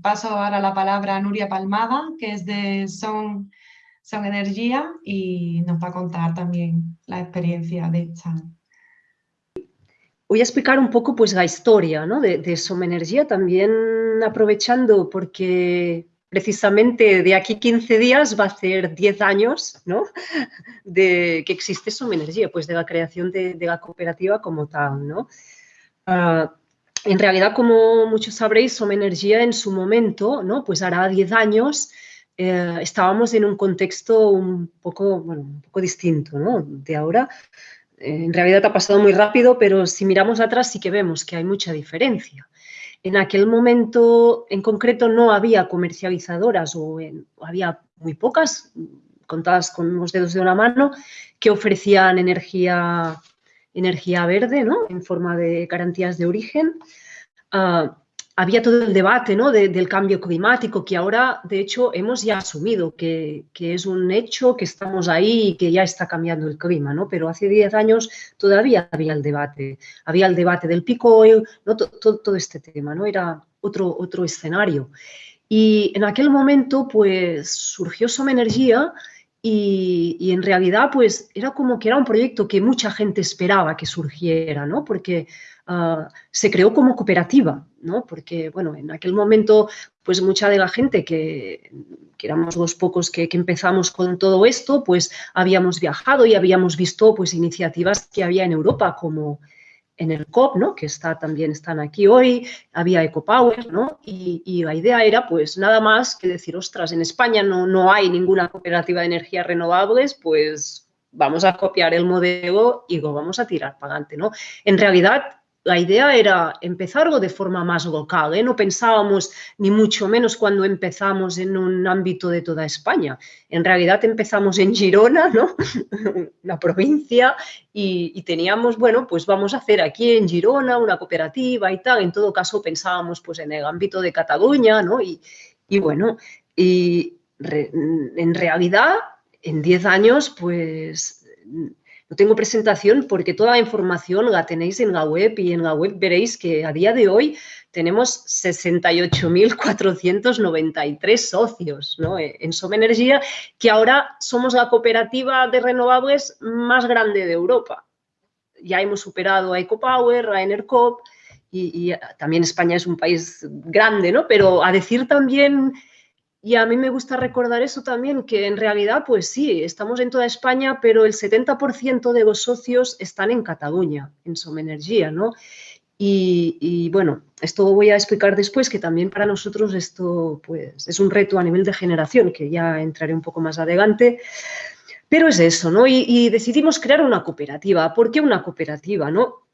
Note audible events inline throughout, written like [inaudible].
paso ahora la palabra a Nuria Palmada, que es de Son, Son Energía y nos va a contar también la experiencia de esta. Voy a explicar un poco pues la historia ¿no? de, de Som Energía, también aprovechando porque precisamente de aquí 15 días va a ser 10 años ¿no? de que existe Som Energía, pues de la creación de, la cooperativa como tal. ¿no? Uh, en realidad, como muchos sabréis, Som Energía en su momento, ¿no? pues hará 10 años, eh, estábamos en un contexto un poco, bueno, un poco distinto ¿no? de ahora. En realidad ha pasado muy rápido, pero si miramos atrás sí que vemos que hay mucha diferencia. En aquel momento en concreto no había comercializadoras o había muy pocas, contadas con los dedos de una mano, que ofrecían energía energía verde, ¿no? En forma de garantías de origen. Uh, había todo el debate ¿no? de, del cambio climático que ahora, de hecho, hemos ya asumido que, que, es un hecho, que estamos ahí y que ya está cambiando el clima, ¿no? Pero hace 10 años todavía había el debate. Había el debate del pico oil, ¿no? todo, todo este tema, ¿no? Era otro, otro escenario. Y en aquel momento, pues, surgió Som Energía y, en realidad, pues, era como que era un proyecto que mucha gente esperaba que surgiera, ¿no? Porque uh, se creó como cooperativa, ¿no? Porque, bueno, en aquel momento, pues, mucha de la gente que, que éramos los pocos que, que, empezamos con todo esto, pues, habíamos viajado y habíamos visto, pues, iniciativas que había en Europa, como en el COP, ¿no? que está, también están aquí hoy, había EcoPower, ¿no? Y, la idea era, pues, nada más que decir, ostras, en España no, no hay ninguna cooperativa de energías renovables, pues vamos a copiar el modelo y lo vamos a tirar para adelante, ¿no? En realidad, la idea era empezarlo de forma más local, ¿eh? no pensábamos ni mucho menos cuando empezamos en un ámbito de toda España. En realidad empezamos en Girona, ¿no? [laughs] una provincia, y, teníamos, bueno, pues vamos a hacer aquí en Girona una cooperativa y tal. En todo caso pensábamos pues en el ámbito de Cataluña, ¿no? Y, bueno, y en realidad en 10 años pues no tengo presentación porque toda la información la tenéis en la web y en la web veréis que a día de hoy tenemos 68.493 socios ¿no? en Som Energía, que ahora somos la cooperativa de renovables más grande de Europa. Ya hemos superado a EcoPower, a Enercop, y, y también España es un país grande, ¿no? Pero a decir también y a mí me gusta recordar eso también, que en realidad, pues sí, estamos en toda España, pero el 70% de los socios están en Cataluña, en Somenergía, ¿no? Y, bueno, esto voy a explicar después, que también para nosotros esto pues, es un reto a nivel de generación, que ya entraré un poco más adelante. Pero es eso, ¿no? Y, y decidimos crear una cooperativa. ¿Por qué una cooperativa, no?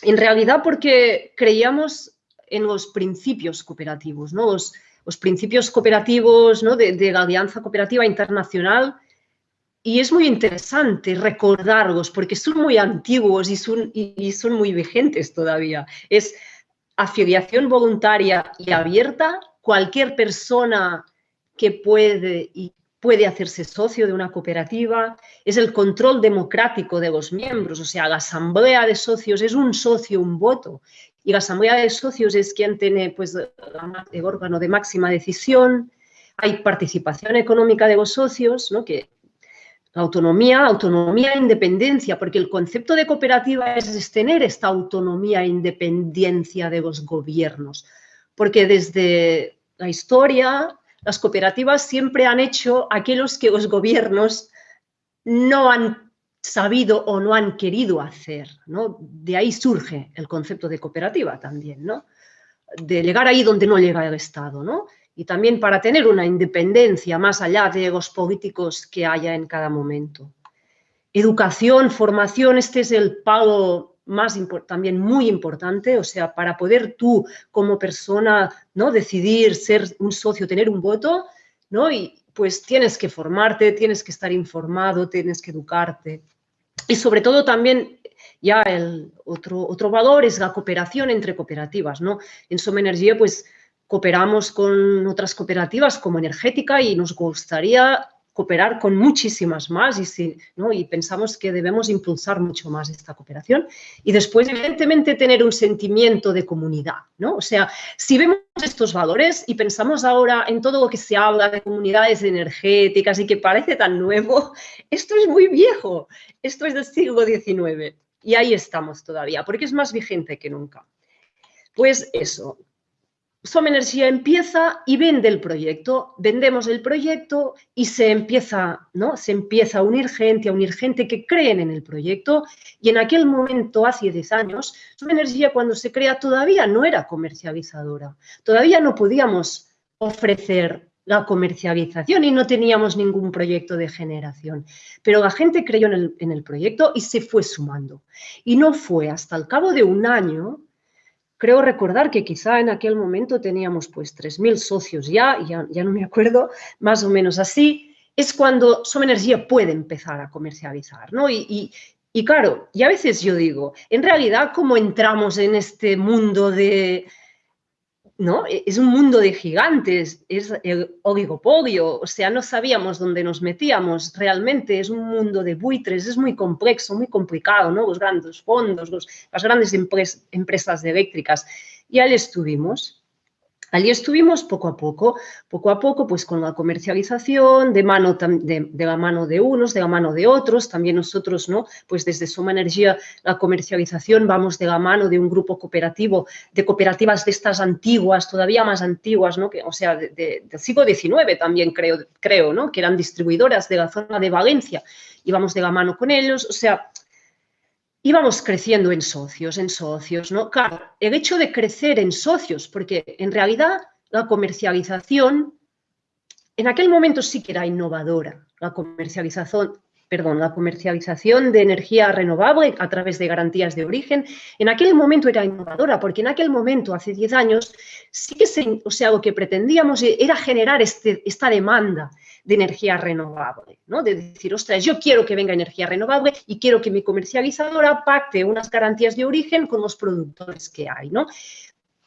En realidad porque creíamos en los principios cooperativos, ¿no? Principios cooperativos de, la Alianza Cooperativa Internacional. Y es muy interesante recordarlos porque son muy antiguos y son, y son muy vigentes todavía. Es afiliación voluntaria y abierta, cualquier persona que puede y puede hacerse socio de una cooperativa, es el control democrático de los miembros, o sea, la asamblea de socios es un socio, un voto, y la asamblea de socios es quien tiene pues, el órgano de máxima decisión, hay participación económica de los socios, ¿no? que autonomía, autonomía e independencia, porque el concepto de cooperativa es tener esta autonomía e independencia de los gobiernos, porque desde la historia las cooperativas siempre han hecho aquellos que los gobiernos no han sabido o no han querido hacer, ¿no? De ahí surge el concepto de cooperativa también, ¿no? De llegar ahí donde no llega el Estado, ¿no? Y también para tener una independencia más allá de los políticos que haya en cada momento. Educación, formación, este es el pago más también muy importante, o sea, para poder tú como persona, ¿no? Decidir ser un socio, tener un voto, ¿no? Y, pues tienes que formarte, tienes que estar informado, tienes que educarte. Y sobre todo también ya el otro, otro valor es la cooperación entre cooperativas, ¿no? En Soma Energía pues cooperamos con otras cooperativas como Energética y nos gustaría cooperar con muchísimas más y, si, ¿no? y pensamos que debemos impulsar mucho más esta cooperación. Y después, evidentemente, tener un sentimiento de comunidad. ¿no? O sea, si vemos estos valores y pensamos ahora en todo lo que se habla de comunidades energéticas y que parece tan nuevo, [laughs] esto es muy viejo, esto es del siglo XIX y ahí estamos todavía, porque es más vigente que nunca. Pues eso, Som Energía empieza y vende el proyecto, vendemos el proyecto y se empieza, ¿no? se empieza a unir gente, a unir gente que creen en el proyecto y en aquel momento, hace 10 años, Som Energía cuando se crea todavía no era comercializadora, todavía no podíamos ofrecer la comercialización y no teníamos ningún proyecto de generación. Pero la gente creyó en el, en el proyecto y se fue sumando. Y no fue hasta el cabo de un año Creo recordar que quizá en aquel momento teníamos pues 3.000 socios ya, ya, no me acuerdo, más o menos así, es cuando Som Energía puede empezar a comercializar, ¿no? Y, y, y claro, y a veces yo digo, en realidad, ¿cómo entramos en este mundo de, ¿no? E, es un mundo de gigantes, es el oligopolio, o sea, no sabíamos dónde nos metíamos, realmente es un mundo de buitres, es muy complejo, muy complicado, ¿no? Los grandes fondos, los, las grandes empresas eléctricas. Y ahí estuvimos. Allí estuvimos poco a poco, poco a poco, pues con la comercialización, de, mano, de, la mano de unos, de la mano de otros, también nosotros, ¿no? Pues desde Soma Energía, la comercialización, vamos de la mano de un grupo cooperativo, de cooperativas de estas antiguas, todavía más antiguas, ¿no? Que, o sea, del siglo XIX también creo, creo, ¿no? Que eran distribuidoras de la zona de Valencia, íbamos de la mano con ellos, o sea, íbamos creciendo en socios, en socios, ¿no? Claro, el hecho de crecer en socios, porque en realidad la comercialización en aquel momento sí que era innovadora, la comercialización, perdón, la comercialización de energía renovable a través de garantías de origen, en aquel momento era innovadora, porque en aquel momento, hace 10 años, sí que se, o sea, lo que pretendíamos era generar este, esta demanda de energía renovable, ¿no? De decir, ostras, yo quiero que venga energía renovable y quiero que mi comercializadora pacte unas garantías de origen con los productores que hay, ¿no?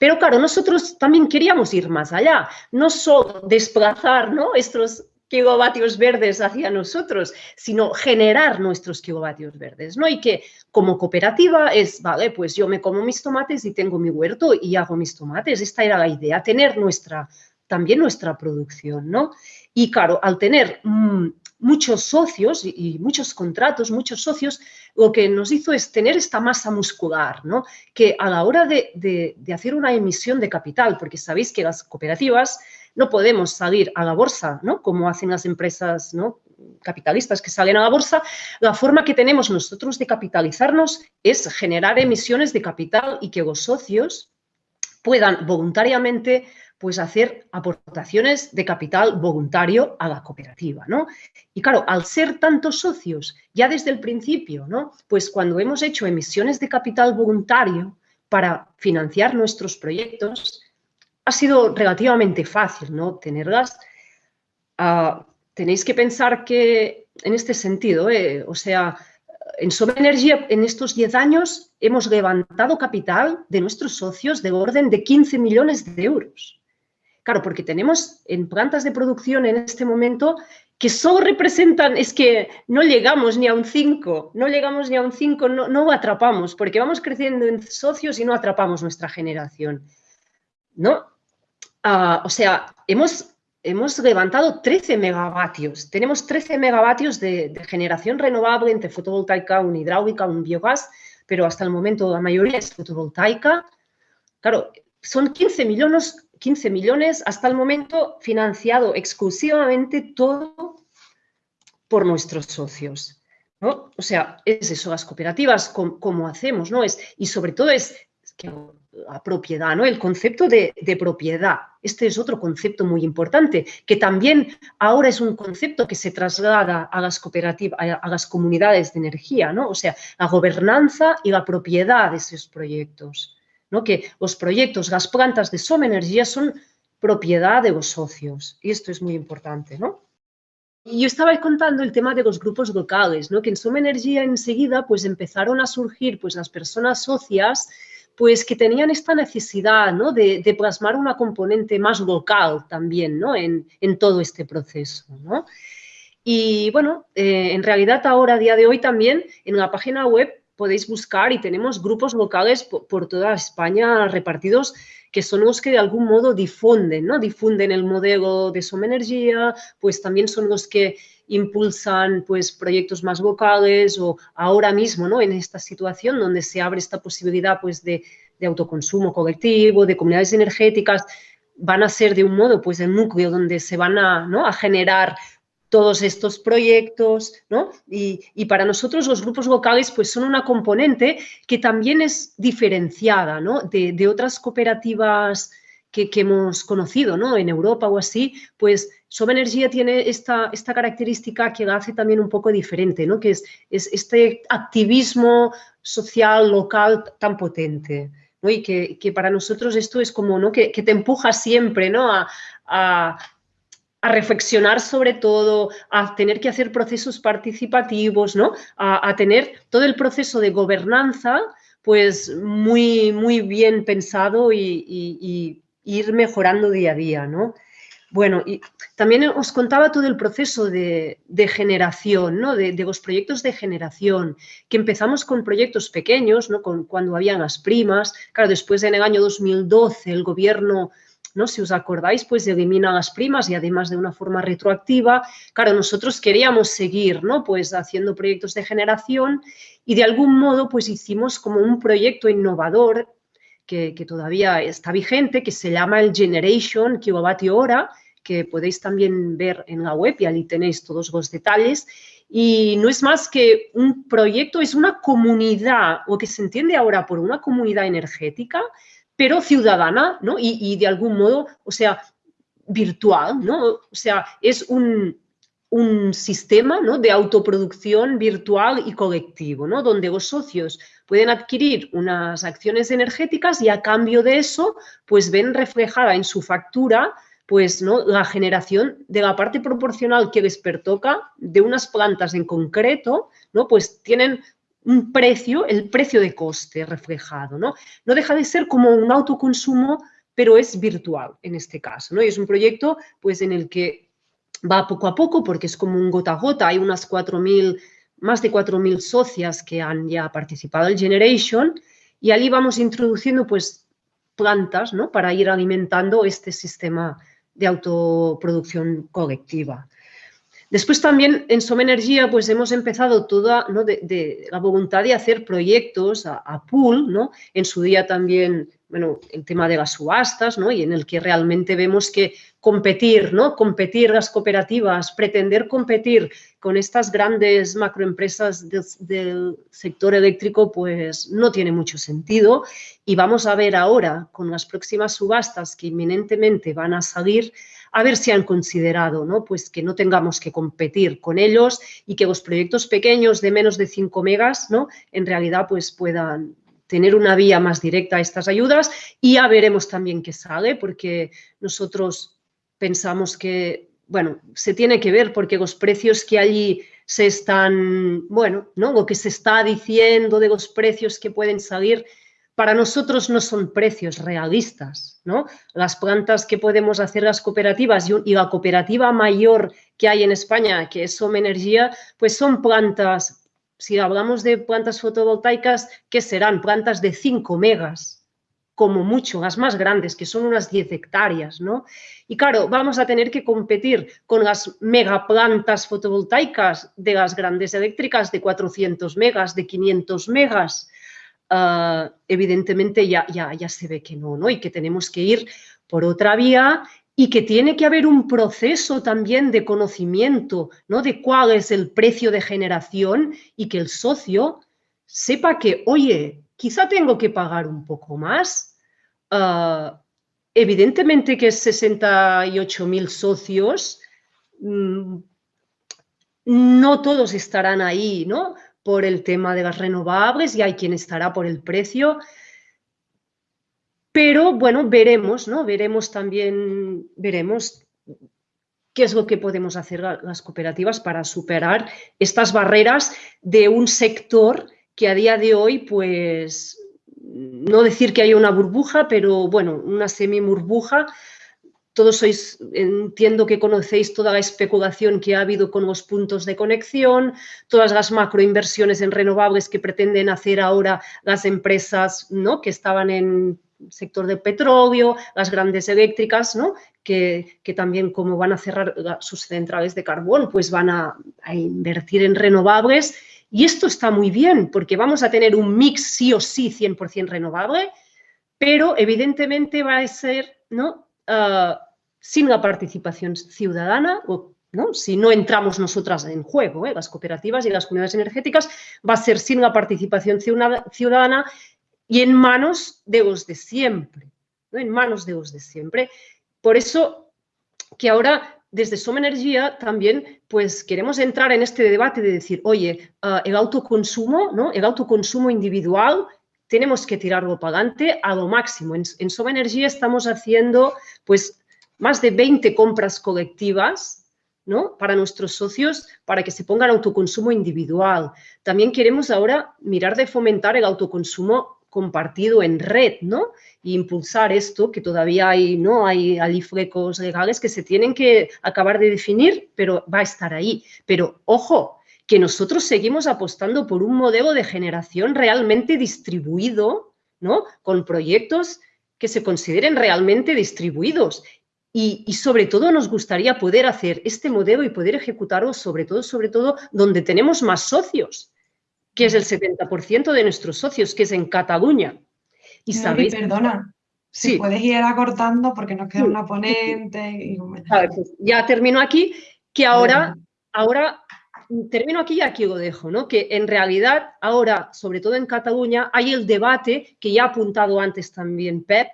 Pero claro, nosotros también queríamos ir más allá, no solo desplazar ¿no? estos kilovatios verdes hacia nosotros, sino generar nuestros kilovatios verdes, ¿no? Y que como cooperativa es, vale, pues yo me como mis tomates y tengo mi huerto y hago mis tomates. Esta era la idea, tener nuestra, también nuestra producción, ¿no? Y claro, al tener mm, muchos socios y, muchos contratos, muchos socios, lo que nos hizo es tener esta masa muscular, ¿no? Que a la hora de, hacer una emisión de capital, porque sabéis que las cooperativas no podemos salir a la bolsa, ¿no? Como hacen las empresas, ¿no? capitalistas que salen a la bolsa, la forma que tenemos nosotros de capitalizarnos es generar emisiones de capital y que los socios puedan voluntariamente pues hacer aportaciones de capital voluntario a la cooperativa, ¿no? Y claro, al ser tantos socios, ya desde el principio, ¿no? Pues cuando hemos hecho emisiones de capital voluntario para financiar nuestros proyectos, ha sido relativamente fácil, ¿no? Tenerlas. Ah, tenéis que pensar que, en este sentido, ¿eh? o sea, en Sobre Energía, en estos 10 años, hemos levantado capital de nuestros socios de orden de 15 millones de euros. Claro, porque tenemos en plantas de producción en este momento que solo representan, es que no llegamos ni a un 5, no llegamos ni a un 5, no, atrapamos, porque vamos creciendo en socios y no atrapamos nuestra generación. ¿No? Ah, o sea, hemos, hemos levantado 13 megavatios. Tenemos 13 megavatios de, de, generación renovable entre fotovoltaica, un hidráulica, un biogás, pero hasta el momento la mayoría es fotovoltaica. Claro, son 15 millones 15 millones hasta el momento financiado exclusivamente todo por nuestros socios. ¿no? O sea, es eso, las cooperativas, como, hacemos, ¿no? Es, y sobre todo es la propiedad, ¿no? El concepto de, propiedad. Este es otro concepto muy importante, que también ahora es un concepto que se traslada a las cooperativas, a, las comunidades de energía, ¿no? O sea, la gobernanza y la propiedad de esos proyectos que los proyectos, las plantas de Soma Energía son propiedad de los socios. Y esto es muy importante. ¿no? Y yo estaba contando el tema de los grupos locales, ¿no? que en Soma Energía enseguida pues, empezaron a surgir pues, las personas socias pues, que tenían esta necesidad ¿no? de, plasmar una componente más local también ¿no? en, en todo este proceso. ¿no? Y bueno, eh, en realidad ahora, a día de hoy también, en la página web podéis buscar y tenemos grupos locales por, toda España repartidos que son los que de algún modo difunden, ¿no? Difunden el modelo de Soma Energía, pues también son los que impulsan pues proyectos más locales o ahora mismo, ¿no? En esta situación donde se abre esta posibilidad pues de, de autoconsumo colectivo, de comunidades energéticas, van a ser de un modo pues el núcleo donde se van a, ¿no? a generar todos estos proyectos, ¿no? Y, para nosotros los grupos locales pues son una componente que también es diferenciada, ¿no? De, otras cooperativas que, hemos conocido, ¿no? En Europa o así, pues Soba Energía tiene esta, esta característica que la hace también un poco diferente, ¿no? Que es, este activismo social, local tan potente. ¿no? Y que, para nosotros esto es como, ¿no? Que, te empuja siempre, ¿no? a reflexionar sobre todo, a tener que hacer procesos participativos, ¿no? A, tener todo el proceso de gobernanza pues muy, muy bien pensado y, ir mejorando día a día, ¿no? Bueno, y también os contaba todo el proceso de, generación, ¿no? De, los proyectos de generación, que empezamos con proyectos pequeños, ¿no? Con, cuando habían las primas. Claro, después en el año 2012 el gobierno ¿no? Si os acordáis, pues elimina las primas y además de una forma retroactiva. Claro, nosotros queríamos seguir, ¿no? Pues haciendo proyectos de generación y de algún modo pues hicimos como un proyecto innovador que, todavía está vigente, que se llama el Generation Kilovatio Hora, que podéis también ver en la web y ahí tenéis todos los detalles. Y no es más que un proyecto, es una comunidad, o que se entiende ahora por una comunidad energética, pero ciudadana, ¿no? Y, de algún modo, o sea, virtual, ¿no? O sea, es un, sistema ¿no? de autoproducción virtual y colectivo, ¿no? donde los socios pueden adquirir unas acciones energéticas y a cambio de eso, pues ven reflejada en su factura pues, ¿no? la generación de la parte proporcional que les pertoca de unas plantas en concreto, ¿no? pues tienen un precio, el precio de coste reflejado, ¿no? No deja de ser como un autoconsumo, pero es virtual en este caso, ¿no? Y es un proyecto, pues, en el que va poco a poco, porque es como un gota a gota, hay unas 4.000, más de 4.000 socias que han ya participado en Generation, y allí vamos introduciendo, pues, plantas, ¿no? Para ir alimentando este sistema de autoproducción colectiva. Después también en Soma Energía pues hemos empezado toda de, la voluntad de hacer proyectos a, pool, ¿no? En su día también, bueno, el tema de las subastas, ¿no? Y en el que realmente vemos que competir, ¿no? Competir las cooperativas, pretender competir con estas grandes macroempresas del sector eléctrico, pues no tiene mucho sentido. Y vamos a ver ahora, con las próximas subastas que inminentemente van a salir, a ver si han considerado ¿no? Pues que no tengamos que competir con ellos y que los proyectos pequeños de menos de 5 megas ¿no? en realidad pues puedan tener una vía más directa a estas ayudas y ya veremos también qué sale porque nosotros pensamos que, bueno, se tiene que ver porque los precios que allí se están, bueno, ¿no? lo que se está diciendo de los precios que pueden salir para nosotros no son precios realistas, ¿no? Las plantas que podemos hacer las cooperativas y, la cooperativa mayor que hay en España, que es Home Energía, pues son plantas, si hablamos de plantas fotovoltaicas, ¿qué serán? Plantas de 5 megas, como mucho, las más grandes, que son unas 10 hectáreas, ¿no? Y claro, vamos a tener que competir con las megaplantas fotovoltaicas de las grandes eléctricas de 400 megas, de 500 megas, Ah, evidentemente ya, ya, ya se ve que no, ¿no? Y que tenemos que ir por otra vía y que tiene que haber un proceso también de conocimiento, ¿no? De cuál es el precio de generación y que el socio sepa que, oye, quizá tengo que pagar un poco más. Ah, evidentemente que 68.000 socios, mm, no todos estarán ahí, ¿no? por el tema de las renovables y hay quien estará por el precio. Pero bueno, veremos, ¿no? Veremos también, veremos qué es lo que podemos hacer las cooperativas para superar estas barreras de un sector que a día de hoy, pues, no decir que hay una burbuja, pero bueno, una semi-burbuja todos sois, entiendo que conocéis toda la especulación que ha habido con los puntos de conexión, todas las macroinversiones en renovables que pretenden hacer ahora las empresas ¿no? que estaban en sector del petróleo, las grandes eléctricas, ¿no? que, también como van a cerrar sus centrales de carbón, pues van a, a invertir en renovables. Y esto está muy bien porque vamos a tener un mix sí o sí 100% renovable, pero evidentemente va a ser ¿no? Ah, sin la participación ciudadana, o, ¿no? si no entramos nosotras en juego, ¿eh? las cooperativas y las comunidades energéticas, va a ser sin la participación ciudadana y en manos de los de siempre, ¿no? en manos de los de siempre. Por eso que ahora desde Soma Energía también pues queremos entrar en este debate de decir, oye, ah, el autoconsumo, ¿no? el autoconsumo individual tenemos que tirarlo para adelante a lo máximo. En, en Soma Energía estamos haciendo pues más de 20 compras colectivas ¿no? para nuestros socios para que se pongan autoconsumo individual. También queremos ahora mirar de fomentar el autoconsumo compartido en red, ¿no? Y impulsar esto, que todavía hay, ¿no? Hay aliflecos legales que se tienen que acabar de definir, pero va a estar ahí. Pero, ojo, que nosotros seguimos apostando por un modelo de generación realmente distribuido, ¿no? Con proyectos que se consideren realmente distribuidos. Y, sobre todo nos gustaría poder hacer este modelo y poder ejecutarlo sobre todo, sobre todo donde tenemos más socios, que es el 70% de nuestros socios, que es en Cataluña. Y sabéis... Perdona, si puedes ir acortando porque nos queda una ponente. Y... [laughs] Pues ya termino aquí, que ahora, ahora termino aquí y aquí lo dejo, ¿no? Que en realidad ahora, sobre todo en Cataluña, hay el debate que ya ha apuntado antes también Pep,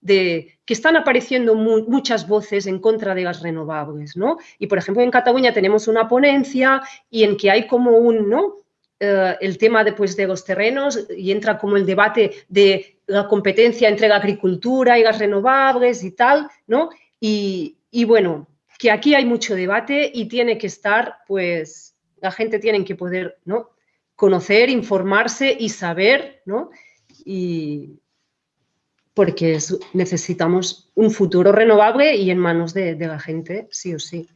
de que están apareciendo muchas voces en contra de las renovables, ¿no? Y, por ejemplo, en Cataluña tenemos una ponencia y en que hay como un, ¿no? Eh, el tema después de los terrenos y entra como el debate de la competencia entre la agricultura y las renovables y tal, ¿no? Y, bueno, que aquí hay mucho debate y tiene que estar, pues, la gente tiene que poder ¿no? conocer, informarse y saber, ¿no? Y porque necesitamos un futuro renovable y en manos de, de la gente, sí o sí.